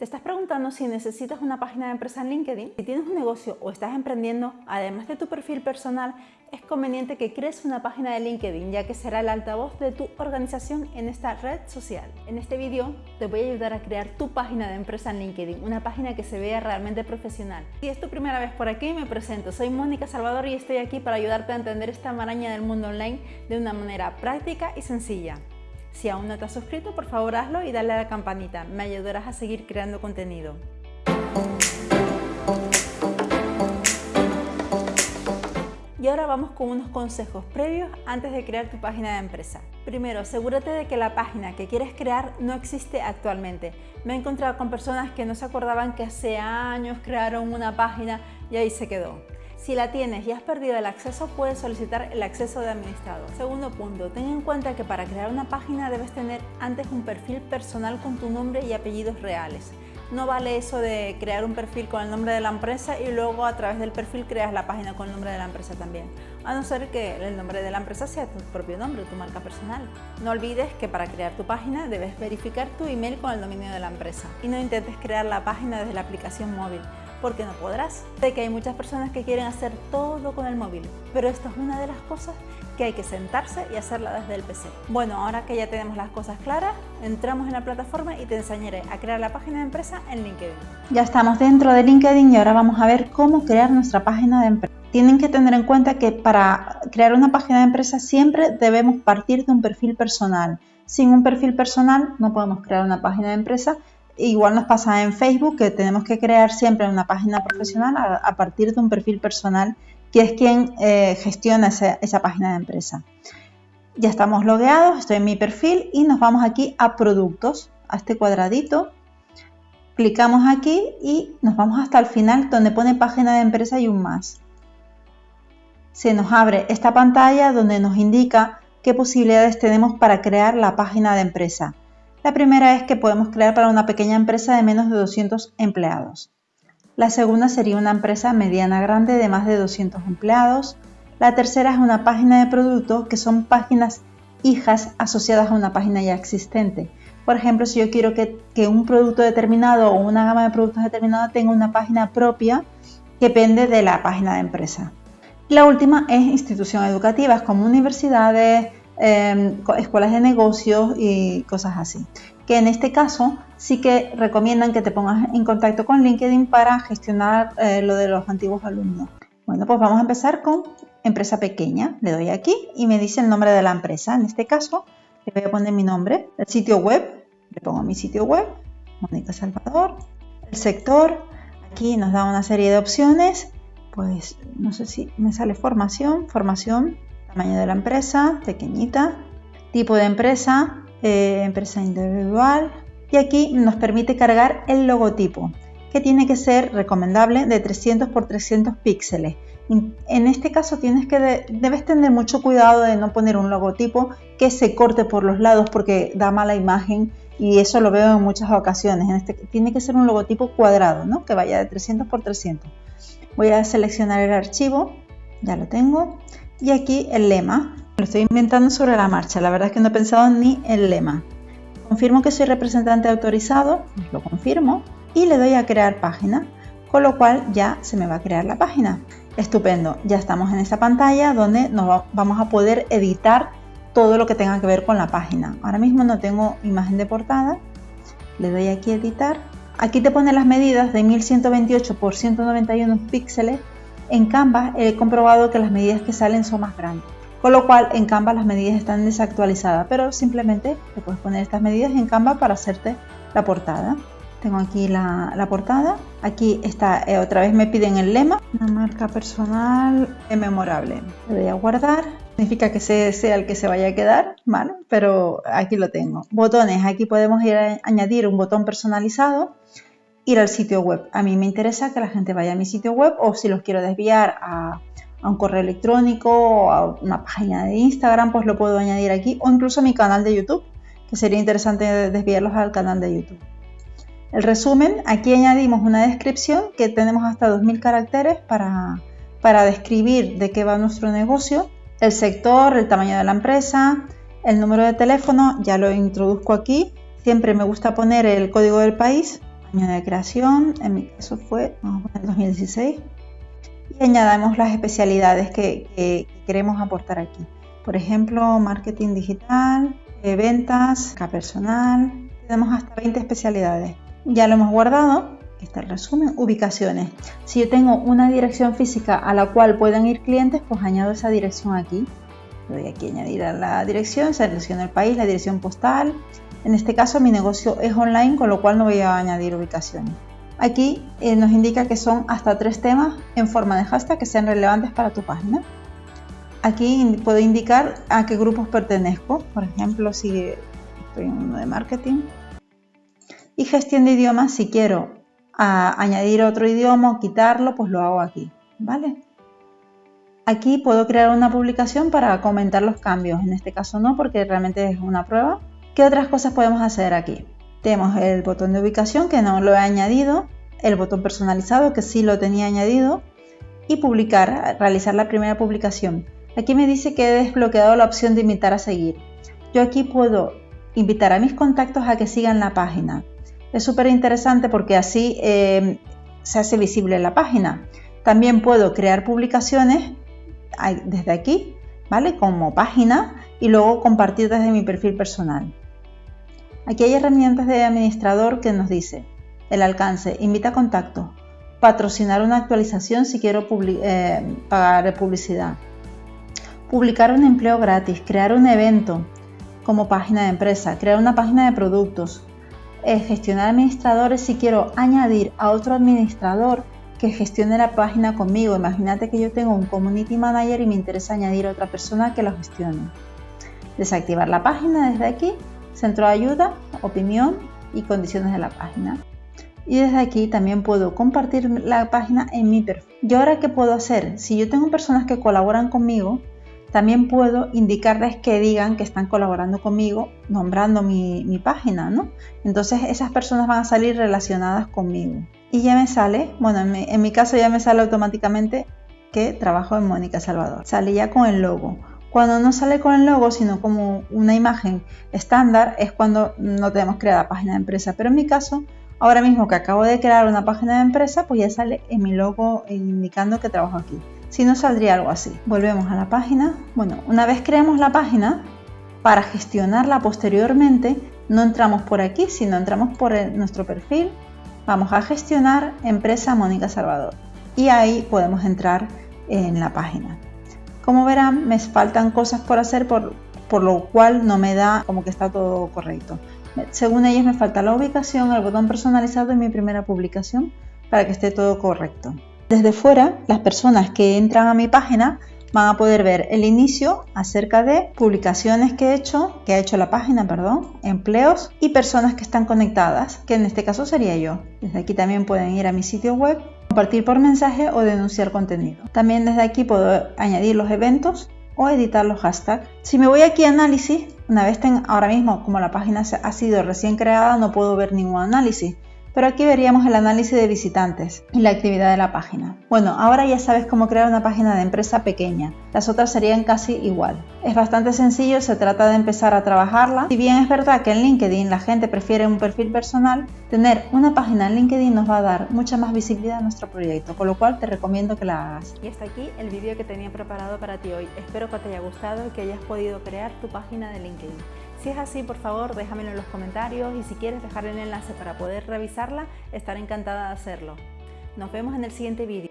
¿Te estás preguntando si necesitas una página de empresa en LinkedIn? Si tienes un negocio o estás emprendiendo, además de tu perfil personal, es conveniente que crees una página de LinkedIn, ya que será el altavoz de tu organización en esta red social. En este vídeo te voy a ayudar a crear tu página de empresa en LinkedIn, una página que se vea realmente profesional. Si es tu primera vez por aquí, me presento. Soy Mónica Salvador y estoy aquí para ayudarte a entender esta maraña del mundo online de una manera práctica y sencilla. Si aún no te has suscrito, por favor hazlo y dale a la campanita, me ayudarás a seguir creando contenido. Y ahora vamos con unos consejos previos antes de crear tu página de empresa. Primero, asegúrate de que la página que quieres crear no existe actualmente. Me he encontrado con personas que no se acordaban que hace años crearon una página y ahí se quedó. Si la tienes y has perdido el acceso, puedes solicitar el acceso de administrador. Segundo punto, ten en cuenta que para crear una página debes tener antes un perfil personal con tu nombre y apellidos reales. No vale eso de crear un perfil con el nombre de la empresa y luego a través del perfil creas la página con el nombre de la empresa también. A no ser que el nombre de la empresa sea tu propio nombre, tu marca personal. No olvides que para crear tu página debes verificar tu email con el dominio de la empresa y no intentes crear la página desde la aplicación móvil porque no podrás. Sé que hay muchas personas que quieren hacer todo con el móvil, pero esto es una de las cosas que hay que sentarse y hacerla desde el PC. Bueno, ahora que ya tenemos las cosas claras, entramos en la plataforma y te enseñaré a crear la página de empresa en LinkedIn. Ya estamos dentro de LinkedIn y ahora vamos a ver cómo crear nuestra página de empresa. Tienen que tener en cuenta que para crear una página de empresa siempre debemos partir de un perfil personal. Sin un perfil personal no podemos crear una página de empresa Igual nos pasa en Facebook que tenemos que crear siempre una página profesional a, partir de un perfil personal que es quien eh, gestiona esa, página de empresa. Ya estamos logueados, estoy en mi perfil y nos vamos aquí a productos, a este cuadradito. Clicamos aquí y nos vamos hasta el final donde pone página de empresa y un más. Se nos abre esta pantalla donde nos indica qué posibilidades tenemos para crear la página de empresa. La primera es que podemos crear para una pequeña empresa de menos de 200 empleados. La segunda sería una empresa mediana grande de más de 200 empleados. La tercera es una página de producto que son páginas hijas asociadas a una página ya existente. Por ejemplo, si yo quiero que, un producto determinado o una gama de productos determinada tenga una página propia que depende de la página de empresa. La última es instituciones educativas como universidades, Em, escuelas de negocios y cosas así. Que en este caso sí que recomiendan que te pongas en contacto con LinkedIn para gestionar eh, lo de los antiguos alumnos. Bueno, pues vamos a empezar con empresa pequeña. Le doy aquí y me dice el nombre de la empresa. En este caso le voy a poner mi nombre, el sitio web, le pongo mi sitio web, Mónica Salvador, el sector, aquí nos da una serie de opciones, pues no sé si me sale formación, formación, Tamaño de la empresa, pequeñita. Tipo de empresa, eh, empresa individual. Y aquí nos permite cargar el logotipo, que tiene que ser recomendable de 300 por 300 píxeles. En este caso tienes que debes tener mucho cuidado de no poner un logotipo que se corte por los lados porque da mala imagen y eso lo veo en muchas ocasiones. En este, tiene que ser un logotipo cuadrado, ¿no? que vaya de 300 por 300. Voy a seleccionar el archivo, ya lo tengo. Y aquí el lema. Lo estoy inventando sobre la marcha. La verdad es que no he pensado ni el lema. Confirmo que soy representante autorizado. Lo confirmo. Y le doy a crear página. Con lo cual ya se me va a crear la página. Estupendo. Ya estamos en esta pantalla donde nos vamos a poder editar todo lo que tenga que ver con la página. Ahora mismo no tengo imagen de portada. Le doy aquí a editar. Aquí te pone las medidas de 1128 por 191 píxeles en Canva he comprobado que las medidas que salen son más grandes, con lo cual en Canva las medidas están desactualizadas, pero simplemente te puedes poner estas medidas en Canva para hacerte la portada. Tengo aquí la, portada, aquí está, eh, otra vez me piden el lema, una marca personal memorable. Le voy a guardar, significa que sea el que se vaya a quedar, ¿vale? Pero aquí lo tengo. Botones, aquí podemos ir a añadir un botón personalizado ir al sitio web. A mí me interesa que la gente vaya a mi sitio web o si los quiero desviar a, un correo electrónico o a una página de Instagram, pues lo puedo añadir aquí o incluso a mi canal de YouTube, que sería interesante desviarlos al canal de YouTube. El resumen, aquí añadimos una descripción que tenemos hasta 2000 caracteres para, para describir de qué va nuestro negocio, el sector, el tamaño de la empresa, el número de teléfono, ya lo introduzco aquí. Siempre me gusta poner el código del país año de creación, en mi caso fue, vamos a poner 2016, y añadamos las especialidades que, queremos aportar aquí. Por ejemplo, marketing digital, eh, ventas, personal, tenemos hasta 20 especialidades. Ya lo hemos guardado, está el resumen, ubicaciones. Si yo tengo una dirección física a la cual pueden ir clientes, pues añado esa dirección aquí. Doy aquí añadir a la dirección, selecciono el país, la dirección postal. En este caso mi negocio es online, con lo cual no voy a añadir ubicaciones. Aquí eh, nos indica que son hasta tres temas en forma de hashtag que sean relevantes para tu página. Aquí puedo indicar a qué grupos pertenezco, por ejemplo, si estoy en uno de marketing. Y gestión de idiomas, si quiero añadir otro idioma o quitarlo, pues lo hago aquí, ¿vale? Aquí puedo crear una publicación para comentar los cambios, en este caso no, porque realmente es una prueba. ¿Qué otras cosas podemos hacer aquí? Tenemos el botón de ubicación que no lo he añadido, el botón personalizado que sí lo tenía añadido y publicar, realizar la primera publicación. Aquí me dice que he desbloqueado la opción de invitar a seguir. Yo aquí puedo invitar a mis contactos a que sigan la página. Es súper interesante porque así eh, se hace visible la página. También puedo crear publicaciones desde aquí, ¿vale? Como página y luego compartir desde mi perfil personal. Aquí hay herramientas de administrador que nos dice el alcance, invita contacto, patrocinar una actualización si quiero eh, pagar publicidad, publicar un empleo gratis, crear un evento como página de empresa, crear una página de productos, eh, gestionar administradores si quiero añadir a otro administrador que gestione la página conmigo. Imagínate que yo tengo un community manager y me interesa añadir a otra persona que lo gestione. Desactivar la página desde aquí centro de ayuda, opinión y condiciones de la página. Y desde aquí también puedo compartir la página en mi perfil. ¿Y ahora qué puedo hacer? Si yo tengo personas que colaboran conmigo, también puedo indicarles que digan que están colaborando conmigo nombrando mi, página, ¿no? Entonces esas personas van a salir relacionadas conmigo. Y ya me sale, bueno, en mi, en mi caso ya me sale automáticamente que trabajo en Mónica Salvador. Sale ya con el logo. Cuando no sale con el logo, sino como una imagen estándar, es cuando no tenemos creada página de empresa. Pero en mi caso, ahora mismo que acabo de crear una página de empresa, pues ya sale en mi logo indicando que trabajo aquí. Si no, saldría algo así. Volvemos a la página. Bueno, una vez creamos la página, para gestionarla posteriormente, no entramos por aquí, sino entramos por nuestro perfil. Vamos a gestionar empresa Mónica Salvador. Y ahí podemos entrar en la página. Como verán, me faltan cosas por hacer, por, lo cual no me da como que está todo correcto. Según ellos me falta la ubicación, el botón personalizado en mi primera publicación para que esté todo correcto. Desde fuera, las personas que entran a mi página van a poder ver el inicio acerca de publicaciones que he hecho, que ha hecho la página, perdón, empleos y personas que están conectadas, que en este caso sería yo. Desde aquí también pueden ir a mi sitio web compartir por mensaje o denunciar contenido. También desde aquí puedo añadir los eventos o editar los hashtags. Si me voy aquí a análisis, una vez tenga, ahora mismo como la página ha sido recién creada no puedo ver ningún análisis, pero aquí veríamos el análisis de visitantes y la actividad de la página. Bueno, ahora ya sabes cómo crear una página de empresa pequeña. Las otras serían casi igual. Es bastante sencillo, se trata de empezar a trabajarla. Si bien es verdad que en LinkedIn la gente prefiere un perfil personal, tener una página en LinkedIn nos va a dar mucha más visibilidad a nuestro proyecto, con lo cual te recomiendo que la hagas. Y hasta aquí el vídeo que tenía preparado para ti hoy. Espero que te haya gustado y que hayas podido crear tu página de LinkedIn. Si es así, por favor, déjamelo en los comentarios y si quieres dejar el enlace para poder revisarla, estaré encantada de hacerlo. Nos vemos en el siguiente vídeo.